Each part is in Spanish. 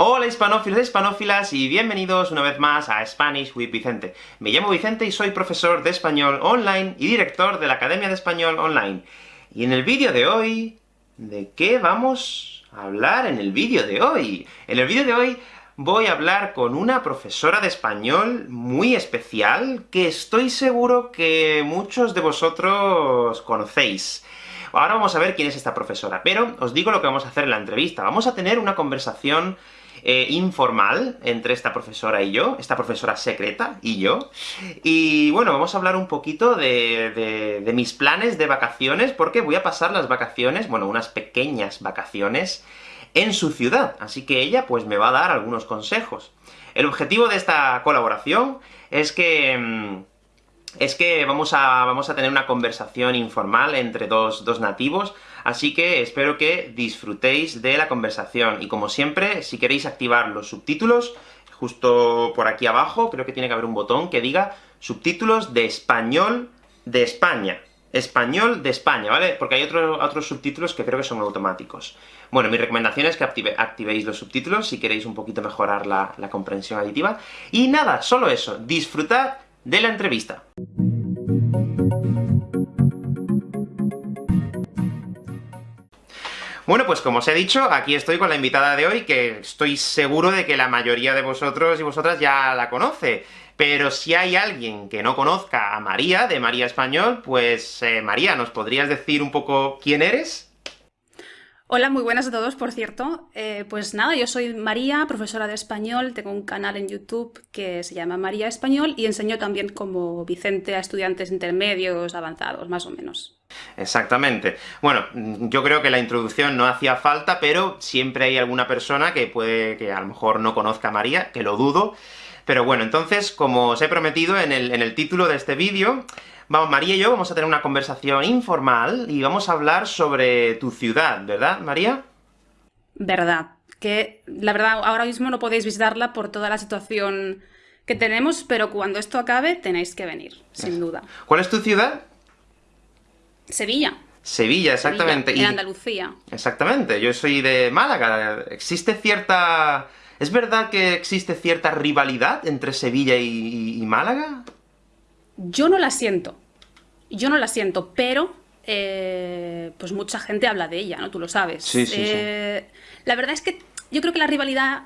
Hola hispanófilos e hispanófilas y bienvenidos una vez más a Spanish with Vicente. Me llamo Vicente y soy profesor de español online y director de la Academia de Español Online. Y en el vídeo de hoy... ¿De qué vamos a hablar en el vídeo de hoy? En el vídeo de hoy voy a hablar con una profesora de español muy especial, que estoy seguro que muchos de vosotros conocéis. Ahora vamos a ver quién es esta profesora, pero os digo lo que vamos a hacer en la entrevista. Vamos a tener una conversación eh, informal entre esta profesora y yo, esta profesora secreta y yo. Y bueno, vamos a hablar un poquito de, de, mis planes de vacaciones, porque voy a pasar las vacaciones, bueno, unas pequeñas vacaciones, en su ciudad, así que ella pues me va a dar algunos consejos. El objetivo de esta colaboración es que... Es que vamos a, vamos a tener una conversación informal entre dos, dos nativos, así que espero que disfrutéis de la conversación. Y como siempre, si queréis activar los subtítulos, justo por aquí abajo, creo que tiene que haber un botón que diga subtítulos de español de España. Español de España, ¿vale? Porque hay otros subtítulos que creo que son automáticos. Bueno, mi recomendación es que activéis los subtítulos si queréis un poquito mejorar la, la comprensión aditiva. Y nada, solo eso, disfrutad de la entrevista. Bueno, pues como os he dicho, aquí estoy con la invitada de hoy, que estoy seguro de que la mayoría de vosotros y vosotras ya la conoce. Pero si hay alguien que no conozca a María, de María Español, pues eh, María, ¿nos podrías decir un poco quién eres? Hola, muy buenas a todos, por cierto. Eh, pues nada, yo soy María, profesora de español, tengo un canal en YouTube que se llama María Español, y enseño también como Vicente a estudiantes intermedios, avanzados, más o menos. Exactamente. Bueno, yo creo que la introducción no hacía falta, pero siempre hay alguna persona que puede, que a lo mejor no conozca a María, que lo dudo. Pero bueno, entonces, como os he prometido en el, en el título de este vídeo, vamos, María y yo vamos a tener una conversación informal, y vamos a hablar sobre tu ciudad, ¿verdad, María? Verdad. Que, la verdad, ahora mismo no podéis visitarla por toda la situación que tenemos, pero cuando esto acabe tenéis que venir, sin duda. ¿Cuál es tu ciudad? Sevilla. Sevilla, exactamente. en Andalucía. Exactamente, yo soy de Málaga. ¿Existe cierta... ¿Es verdad que existe cierta rivalidad entre Sevilla y, Málaga? Yo no la siento. Yo no la siento, pero... Eh, pues mucha gente habla de ella, ¿no? Tú lo sabes. Sí, sí, sí. Eh, la verdad es que yo creo que la rivalidad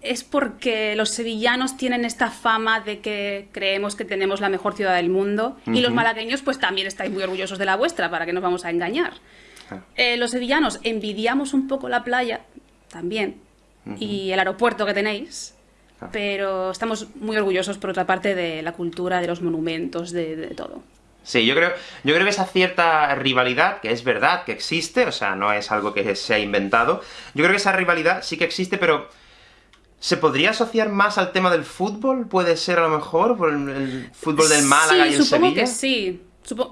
es porque los sevillanos tienen esta fama de que creemos que tenemos la mejor ciudad del mundo, y los malagueños pues también estáis muy orgullosos de la vuestra, para que nos vamos a engañar. Ah. Eh, los sevillanos envidiamos un poco la playa, también, y el aeropuerto que tenéis, ah. pero estamos muy orgullosos, por otra parte, de la cultura, de los monumentos, de, de todo. Sí, yo creo, yo creo que esa cierta rivalidad, que es verdad que existe, o sea, no es algo que se ha inventado, yo creo que esa rivalidad sí que existe, pero ¿Se podría asociar más al tema del fútbol? ¿Puede ser a lo mejor? ¿Por el, fútbol del Málaga y el supongo Sevilla? que sí.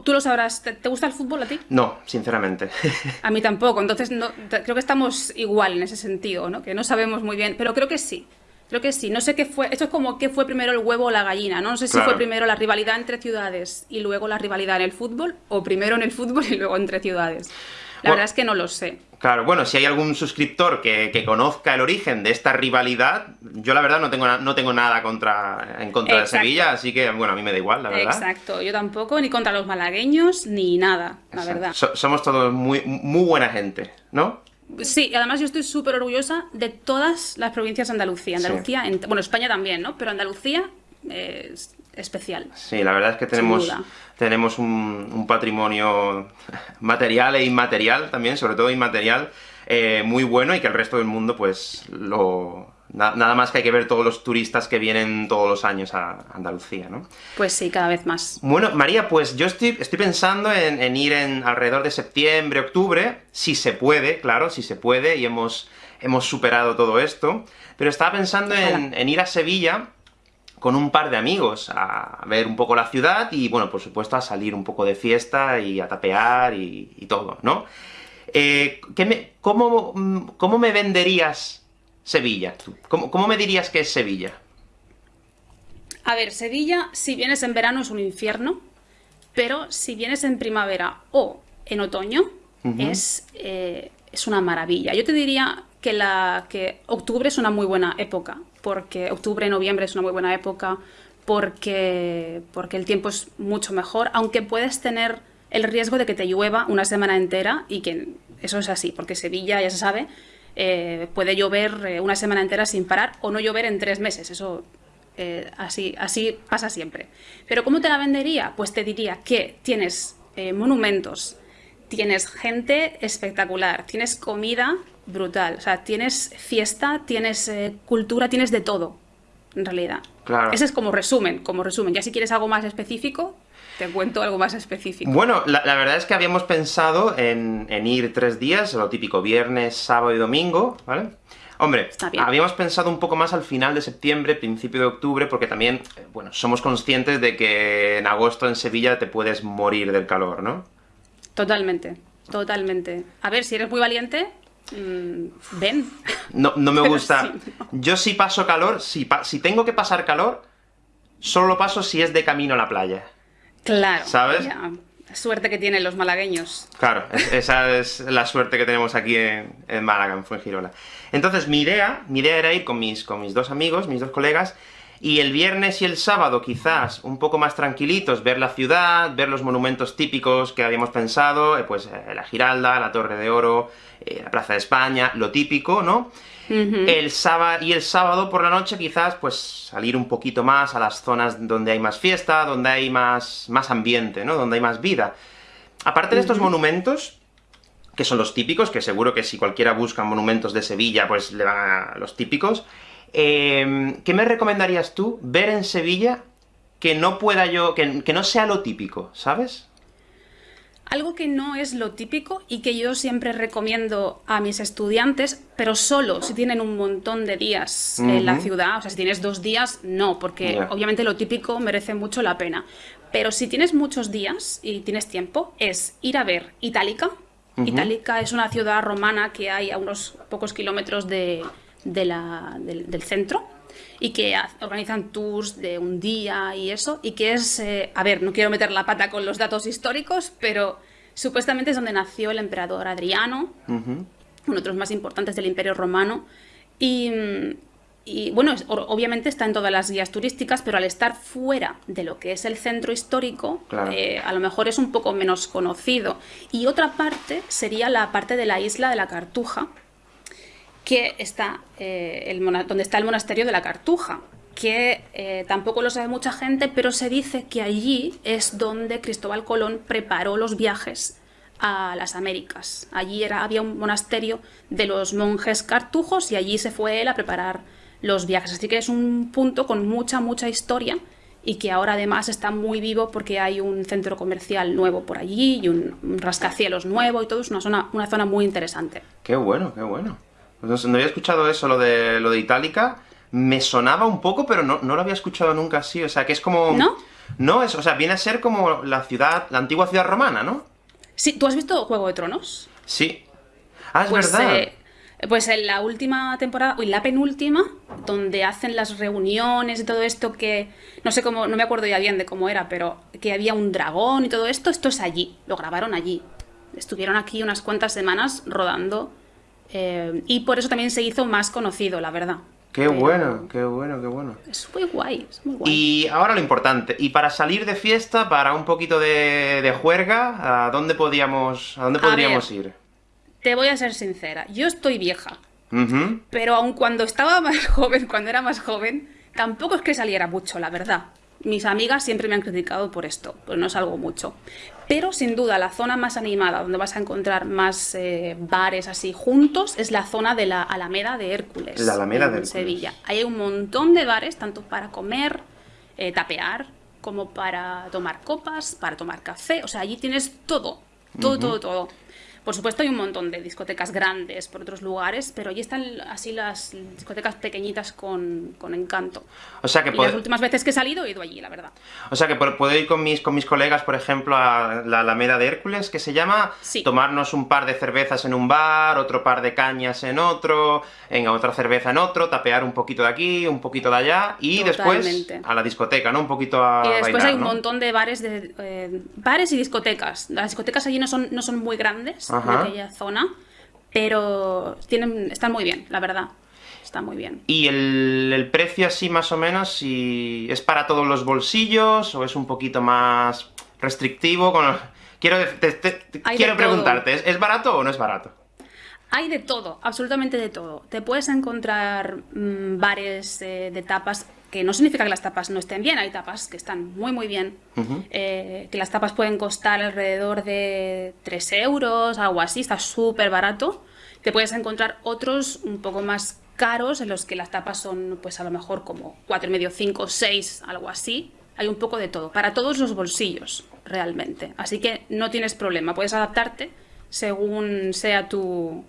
Tú lo sabrás. ¿Te, gusta el fútbol a ti? No, sinceramente. a mí tampoco. Entonces no, creo que estamos igual en ese sentido, ¿no? Que no sabemos muy bien. Pero creo que sí. Creo que sí. No sé qué fue... Esto es como qué fue primero el huevo o la gallina, ¿no? No sé si fue primero la rivalidad entre ciudades y luego la rivalidad en el fútbol, o primero en el fútbol y luego entre ciudades. La verdad es que no lo sé. Claro, bueno, si hay algún suscriptor que, conozca el origen de esta rivalidad, yo la verdad no tengo, no tengo nada contra, en contra de Sevilla, así que, bueno, a mí me da igual, la verdad. Exacto, yo tampoco, ni contra los malagueños, ni nada, la verdad. somos todos muy, muy buena gente, ¿no? Sí, además yo estoy súper orgullosa de todas las provincias de Andalucía. Andalucía, bueno, España también, ¿no? Pero Andalucía es especial. Sí, la verdad es que tenemos, tenemos un, patrimonio material e inmaterial también, sobre todo inmaterial, eh, muy bueno y que el resto del mundo, pues, lo... nada más que hay que ver todos los turistas que vienen todos los años a Andalucía, ¿no? Pues sí, cada vez más. Bueno, María, pues yo estoy, estoy pensando en, ir en alrededor de septiembre, octubre, si se puede, claro, si se puede, y hemos, hemos superado todo esto, pero estaba pensando en, en ir a Sevilla, con un par de amigos a ver un poco la ciudad y, bueno, por supuesto, a salir un poco de fiesta y a tapear y, todo, ¿no? Eh, me, cómo, cómo, me venderías Sevilla? ¿Cómo, ¿Cómo me dirías que es Sevilla? A ver, Sevilla, si vienes en verano es un infierno, pero si vienes en primavera o en otoño, es, eh, es una maravilla. Yo te diría que, la, que octubre es una muy buena época, porque octubre, noviembre es una muy buena época, porque, porque el tiempo es mucho mejor, aunque puedes tener el riesgo de que te llueva una semana entera y que eso es así, porque Sevilla, ya se sabe, eh, puede llover eh, una semana entera sin parar o no llover en tres meses, eso eh, así, así pasa siempre. Pero ¿cómo te la vendería? Pues te diría que tienes monumentos, tienes gente espectacular, tienes comida brutal, o sea, tienes fiesta, tienes cultura, tienes de todo, en realidad. Claro. Ese es como resumen, como resumen. Ya si quieres algo más específico, te cuento algo más específico. Bueno, la, verdad es que habíamos pensado en, ir tres días, lo típico, viernes, sábado y domingo, ¿vale? Hombre, habíamos pensado un poco más al final de septiembre, principio de octubre, porque también, eh, bueno, somos conscientes de que en agosto en Sevilla te puedes morir del calor, ¿no? Totalmente, totalmente. A ver, si eres muy valiente, mm, ven. No, no me gusta. Yo si paso calor, si, si tengo que pasar calor, solo lo paso si es de camino a la playa. Claro. ¿Sabes? Suerte que tienen los malagueños. Claro, esa es la suerte que tenemos aquí en, Málaga, en Fuengirola. Entonces, mi idea, mi idea era ir con mis, con mis dos amigos, mis dos colegas, y el viernes y el sábado, quizás, un poco más tranquilitos, ver la ciudad, ver los monumentos típicos que habíamos pensado, eh, pues eh, la Giralda, la Torre de Oro, eh, la Plaza de España, lo típico, ¿no? el sábado, y el sábado por la noche quizás, pues, salir un poquito más a las zonas donde hay más fiesta, donde hay más, más ambiente, ¿no? Donde hay más vida. Aparte de estos monumentos, que son los típicos, que seguro que si cualquiera busca monumentos de Sevilla, pues le van a los típicos, em, ¿qué me recomendarías tú ver en Sevilla que no pueda yo, que, que no sea lo típico, ¿sabes? Algo que no es lo típico y que yo siempre recomiendo a mis estudiantes, pero solo si tienen un montón de días en la ciudad, o sea, si tienes dos días, no, porque obviamente lo típico merece mucho la pena. Pero si tienes muchos días y tienes tiempo, es ir a ver Itálica. Itálica es una ciudad romana que hay a unos pocos kilómetros de, la, del centro y que organizan tours de un día y eso, y que es, eh, a ver, no quiero meter la pata con los datos históricos, pero supuestamente es donde nació el emperador Adriano, uno de los más importantes del Imperio Romano, y, bueno, obviamente está en todas las guías turísticas, pero al estar fuera de lo que es el centro histórico, eh, a lo mejor es un poco menos conocido. Y otra parte sería la parte de la isla de la Cartuja, que está eh, el donde está el monasterio de la Cartuja, que eh, tampoco lo sabe mucha gente, pero se dice que allí es donde Cristóbal Colón preparó los viajes a las Américas. Allí era, había un monasterio de los monjes cartujos y allí se fue él a preparar los viajes. Así que es un punto con mucha, mucha historia y que ahora además está muy vivo porque hay un centro comercial nuevo por allí y un, rascacielos nuevo y todo. Es una zona, una zona muy interesante. Qué bueno, qué bueno. No, no había escuchado eso, lo de, lo de Itálica. Me sonaba un poco, pero no, lo había escuchado nunca así. O sea, que es como... ¿No? No, es, o sea, viene a ser como la ciudad, la antigua ciudad romana, ¿no? Sí, ¿tú has visto Juego de Tronos? Sí. Ah, es pues, verdad. Eh, pues en la última temporada, o en la penúltima, donde hacen las reuniones y todo esto que, no sé cómo, no me acuerdo ya bien de cómo era, pero que había un dragón y todo esto, esto es allí, lo grabaron allí. Estuvieron aquí unas cuantas semanas rodando eh, y por eso también se hizo más conocido, la verdad. Qué bueno, qué bueno, qué bueno. Es muy guay, es muy guay. Y ahora lo importante, y para salir de fiesta, para un poquito de, juerga, ¿a dónde podríamos, a dónde podríamos ir? Te voy a ser sincera, yo estoy vieja, pero aun cuando estaba más joven, cuando era más joven, tampoco es que saliera mucho, la verdad. Mis amigas siempre me han criticado por esto, pues no salgo mucho. Pero sin duda la zona más animada, donde vas a encontrar más eh, bares así juntos, es la zona de la Alameda de Hércules. La Alameda de Sevilla. hay un montón de bares, tanto para comer, eh, tapear, como para tomar copas, para tomar café. O sea, allí tienes todo, todo, todo, todo. Por supuesto hay un montón de discotecas grandes por otros lugares, pero allí están así las discotecas pequeñitas con, encanto. O sea que y las últimas veces que he salido he ido allí, la verdad. O sea que puedo ir con mis, con mis colegas, por ejemplo, a la Alameda de Hércules, que se llama, tomarnos un par de cervezas en un bar, otro par de cañas en otro, en otra cerveza en otro, tapear un poquito de aquí, un poquito de allá, y después a la discoteca, ¿no? Un poquito a Y después hay un montón de bares, de, eh, bares y discotecas. Las discotecas allí no son, no son muy grandes, en aquella zona, pero tienen, están muy bien, la verdad. Está muy bien. ¿Y el, precio así más o menos, si es para todos los bolsillos, o es un poquito más restrictivo? Con Quiero, quiero preguntarte, ¿es barato o no es barato? Hay de todo, absolutamente de todo. Te puedes encontrar mm, bares eh, de tapas, que no significa que las tapas no estén bien, hay tapas que están muy muy bien, eh, que las tapas pueden costar alrededor de 3 euros, algo así, está súper barato. Te puedes encontrar otros un poco más caros, en los que las tapas son pues a lo mejor como y medio, 5, 6, algo así. Hay un poco de todo, para todos los bolsillos, realmente. Así que no tienes problema, puedes adaptarte según sea tu,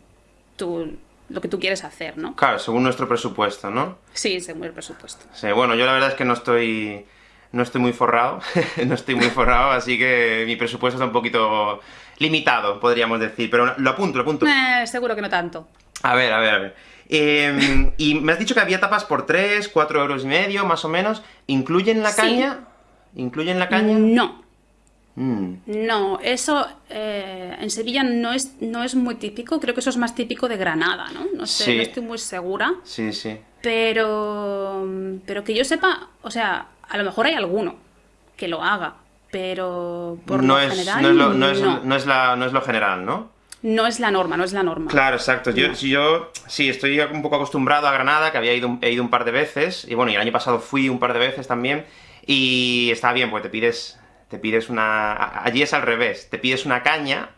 lo que tú quieres hacer, ¿no? Claro, según nuestro presupuesto, ¿no? Sí, según el presupuesto. Sí, bueno, yo la verdad es que no estoy, no estoy muy forrado, no estoy muy forrado, así que mi presupuesto está un poquito limitado, podríamos decir, pero lo apunto, lo apunto. Eh, seguro que no tanto. A ver, a ver, a ver. Em, y me has dicho que había tapas por 3, 4 euros y medio, más o menos. ¿Incluyen la caña? ¿Incluyen la caña? No. Mm. No, eso eh, en Sevilla no es, no es muy típico, creo que eso es más típico de Granada, ¿no? No sé, no estoy muy segura. Sí, sí. Pero, pero que yo sepa, o sea, a lo mejor hay alguno que lo haga, pero por no lo es, general no es lo, no, es, no. es la, no es lo general, ¿no? No es la norma, no es la norma. Claro, exacto. Yo, yo sí, estoy un poco acostumbrado a Granada, que había ido, he ido un par de veces, y bueno, y el año pasado fui un par de veces también, y está bien, pues te pides te pides una... Allí es al revés, te pides una caña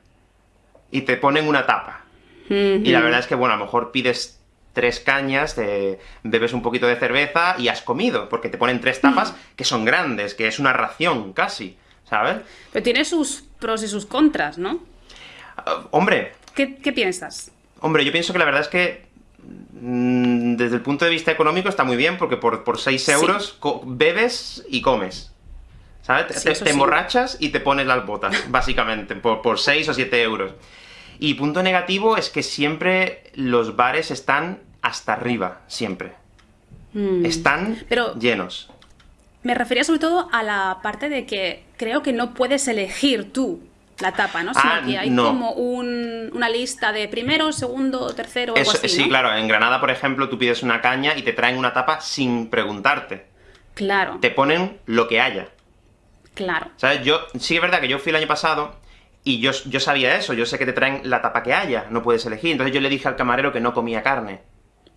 y te ponen una tapa. Y la verdad es que, bueno, a lo mejor pides tres cañas, te bebes un poquito de cerveza y has comido, porque te ponen tres tapas que son grandes, que es una ración, casi, ¿sabes? Pero tiene sus pros y sus contras, ¿no? Ah, hombre... ¿Qué, piensas? Hombre, yo pienso que la verdad es que mm, desde el punto de vista económico está muy bien, porque por, por 6 euros bebes y comes. ¿Sabes? te, emborrachas y te pones las botas, básicamente, por, por 6 o 7 euros. Y punto negativo es que siempre los bares están hasta arriba, siempre. Mm. Están llenos. Me refería sobre todo a la parte de que creo que no puedes elegir tú la tapa, ¿no? Sino ah, que hay como una lista de primero, segundo, tercero, algo así, Sí, claro. En Granada, por ejemplo, tú pides una caña y te traen una tapa sin preguntarte. Claro. Te ponen lo que haya. Claro. ¿Sabes? Yo, sí es verdad que yo fui el año pasado, y yo, yo sabía eso, yo sé que te traen la tapa que haya, no puedes elegir. Entonces yo le dije al camarero que no comía carne.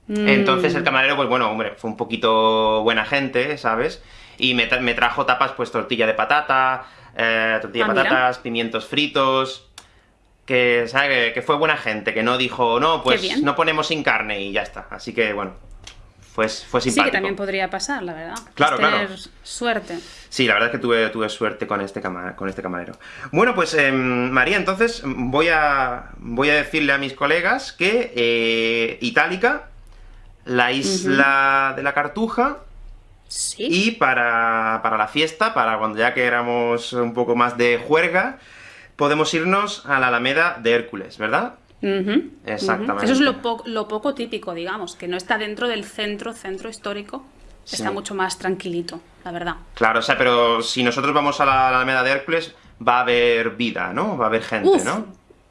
Mm. Entonces el camarero, pues bueno, hombre, fue un poquito buena gente, ¿sabes? Y me, trajo tapas, pues tortilla de patata, eh, tortilla de ah, patatas, pimientos fritos... Que, ¿sabes? Que, fue buena gente, que no dijo, no, pues no ponemos sin carne y ya está. Así que, bueno, fue, fue simpático. Sí, que también podría pasar, la verdad. Claro, claro. suerte. Sí, la verdad es que tuve, tuve suerte con este, con este camarero. Bueno, pues, em, María, entonces voy a, voy a decirle a mis colegas que eh, Itálica, la isla de la Cartuja, ¿Sí? y para, para la fiesta, para cuando ya que éramos un poco más de juerga, podemos irnos a la Alameda de Hércules, ¿verdad? Exactamente. Eso es lo, lo, poco típico, digamos, que no está dentro del centro, centro histórico, está mucho más tranquilito, la verdad. Claro, o sea, pero si nosotros vamos a la Alameda de Hércules, va a haber vida, ¿no? Va a haber gente, ¿no?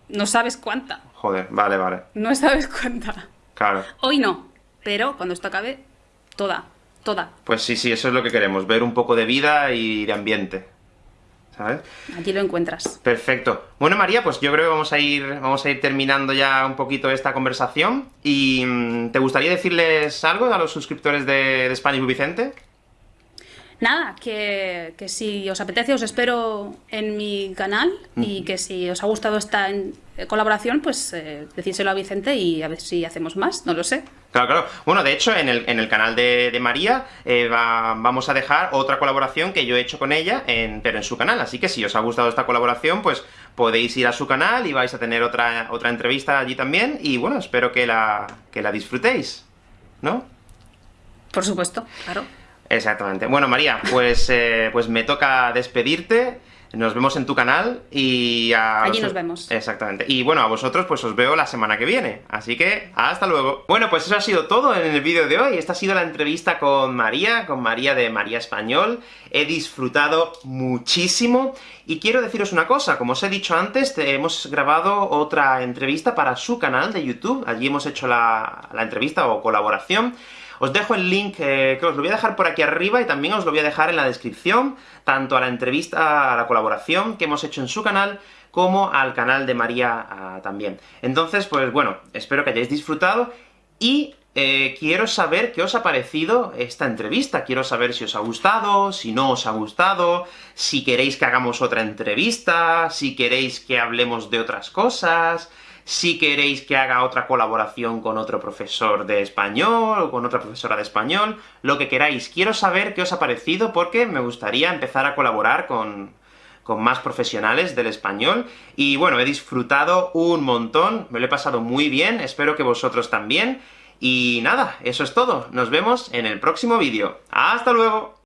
No sabes cuánta. Joder, vale, vale. No sabes cuánta. Claro. Hoy no, pero cuando esto acabe, toda, toda. Pues sí, sí, eso es lo que queremos, ver un poco de vida y de ambiente. ¿Sabes? Allí lo encuentras. Perfecto. Bueno, María, pues yo creo que vamos a ir, vamos a ir terminando ya un poquito esta conversación. Y mm, ¿te gustaría decirles algo a los suscriptores de, de Spanish Vicente? Nada, que, si os apetece os espero en mi canal y que si os ha gustado esta eh, colaboración, pues eh, decírselo a Vicente y a ver si hacemos más, no lo sé. Claro, claro. Bueno, de hecho, en el, en el canal de, María eh, vamos a dejar otra colaboración que yo he hecho con ella, en, pero en su canal, así que si os ha gustado esta colaboración, pues podéis ir a su canal y vais a tener otra, otra entrevista allí también, y bueno, espero que la, que la disfrutéis, ¿no? Por supuesto, claro. Exactamente. Bueno, María, pues, eh, pues me toca despedirte. Nos vemos en tu canal y a... Allí nos vemos. Exactamente. Y bueno, a vosotros pues os veo la semana que viene. Así que, hasta luego. Bueno, pues eso ha sido todo en el vídeo de hoy. Esta ha sido la entrevista con María, con María de María Español. He disfrutado muchísimo. Y quiero deciros una cosa, como os he dicho antes, hemos grabado otra entrevista para su canal de YouTube. Allí hemos hecho la, la entrevista o colaboración. Os dejo el link, eh, que os lo voy a dejar por aquí arriba, y también os lo voy a dejar en la descripción, tanto a la entrevista, a la colaboración que hemos hecho en su canal, como al canal de María ah, también. Entonces, pues bueno, espero que hayáis disfrutado, y eh, quiero saber qué os ha parecido esta entrevista, quiero saber si os ha gustado, si no os ha gustado, si queréis que hagamos otra entrevista, si queréis que hablemos de otras cosas si queréis que haga otra colaboración con otro profesor de español, o con otra profesora de español, lo que queráis. Quiero saber qué os ha parecido, porque me gustaría empezar a colaborar con, con más profesionales del español, y bueno, he disfrutado un montón, me lo he pasado muy bien, espero que vosotros también, y nada, eso es todo. Nos vemos en el próximo vídeo. ¡Hasta luego!